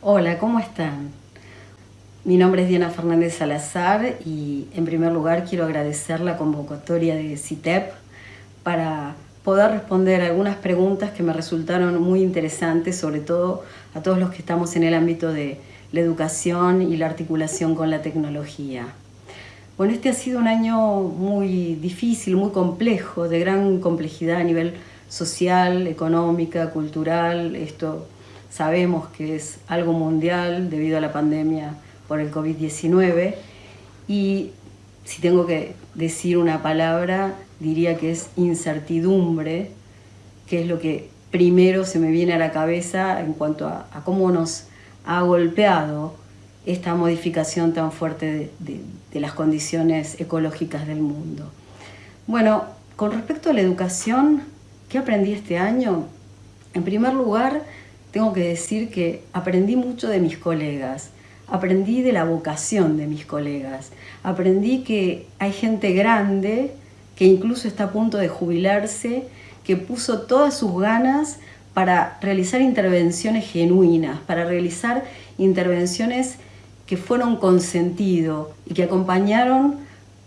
Hola, ¿cómo están? Mi nombre es Diana Fernández Salazar y en primer lugar quiero agradecer la convocatoria de CITEP para poder responder algunas preguntas que me resultaron muy interesantes, sobre todo a todos los que estamos en el ámbito de la educación y la articulación con la tecnología. Bueno, este ha sido un año muy difícil, muy complejo, de gran complejidad a nivel social, económica, cultural. Esto sabemos que es algo mundial debido a la pandemia por el COVID-19 y si tengo que decir una palabra, diría que es incertidumbre, que es lo que primero se me viene a la cabeza en cuanto a, cómo nos ha golpeado esta modificación tan fuerte de, las condiciones ecológicas del mundo. Bueno, con respecto a la educación, ¿qué aprendí este año? En primer lugar, tengo que decir que aprendí mucho de mis colegas, aprendí de la vocación de mis colegas, aprendí que hay gente grande que incluso está a punto de jubilarse, que puso todas sus ganas para realizar intervenciones genuinas, para realizar intervenciones que fueron con sentido y que acompañaron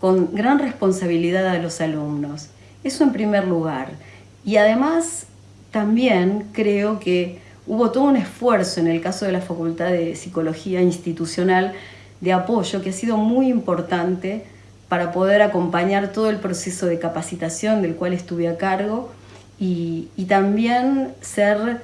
con gran responsabilidad a los alumnos. Eso en primer lugar. Y además también creo que hubo todo un esfuerzo en el caso de la Facultad de Psicología Institucional de apoyo que ha sido muy importante para poder acompañar todo el proceso de capacitación del cual estuve a cargo y, y también ser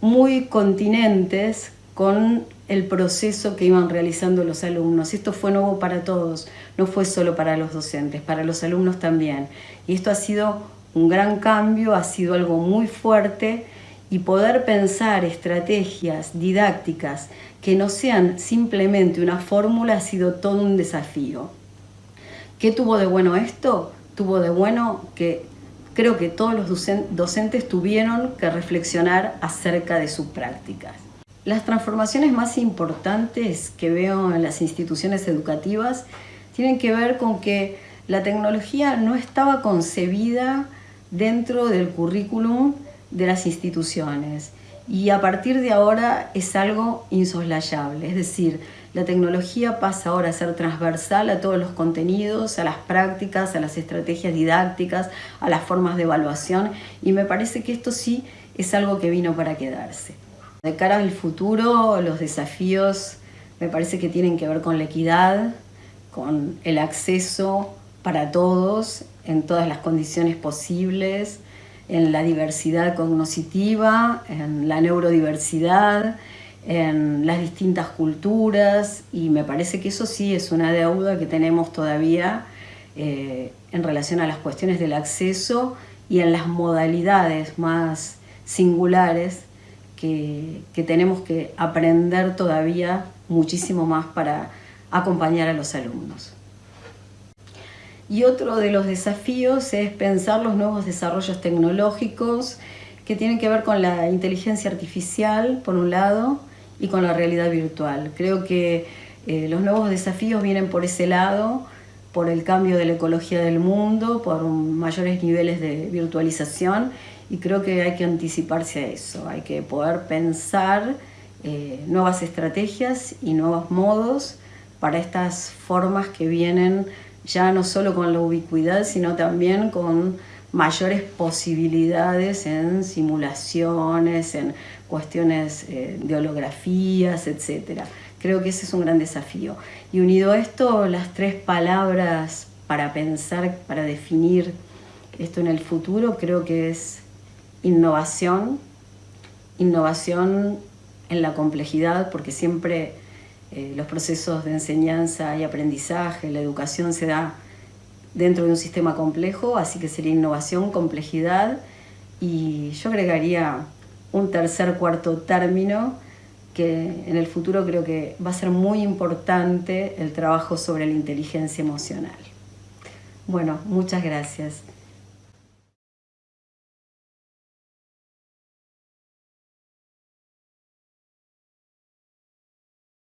muy continentes con el proceso que iban realizando los alumnos. Esto fue nuevo para todos, no fue solo para los docentes, para los alumnos también. Y esto ha sido un gran cambio, ha sido algo muy fuerte y poder pensar estrategias didácticas que no sean simplemente una fórmula ha sido todo un desafío. ¿Qué tuvo de bueno esto? Tuvo de bueno que creo que todos los docentes tuvieron que reflexionar acerca de sus prácticas. Las transformaciones más importantes que veo en las instituciones educativas tienen que ver con que la tecnología no estaba concebida dentro del currículum de las instituciones. Y a partir de ahora es algo insoslayable, es decir, la tecnología pasa ahora a ser transversal a todos los contenidos, a las prácticas, a las estrategias didácticas, a las formas de evaluación. Y me parece que esto sí es algo que vino para quedarse. De cara al futuro, los desafíos me parece que tienen que ver con la equidad, con el acceso para todos en todas las condiciones posibles, en la diversidad cognitiva, en la neurodiversidad, en las distintas culturas y me parece que eso sí es una deuda que tenemos todavía eh, en relación a las cuestiones del acceso y en las modalidades más singulares que, tenemos que aprender todavía muchísimo más para acompañar a los alumnos. Y otro de los desafíos es pensar los nuevos desarrollos tecnológicos que tienen que ver con la inteligencia artificial, por un lado, y con la realidad virtual. Creo que eh, los nuevos desafíos vienen por ese lado, por el cambio de la ecología del mundo, por mayores niveles de virtualización y creo que hay que anticiparse a eso, hay que poder pensar eh, nuevas estrategias y nuevos modos para estas formas que vienen ya no solo con la ubicuidad, sino también con mayores posibilidades en simulaciones, en cuestiones eh, de holografías, etc. Creo que ese es un gran desafío. Y unido a esto, las tres palabras para pensar, para definir esto en el futuro, creo que es innovación, innovación en la complejidad, porque siempre eh, los procesos de enseñanza y aprendizaje, la educación se da dentro de un sistema complejo, así que sería innovación, complejidad, y yo agregaría un tercer, cuarto término, que en el futuro creo que va a ser muy importante el trabajo sobre la inteligencia emocional. Bueno, muchas gracias.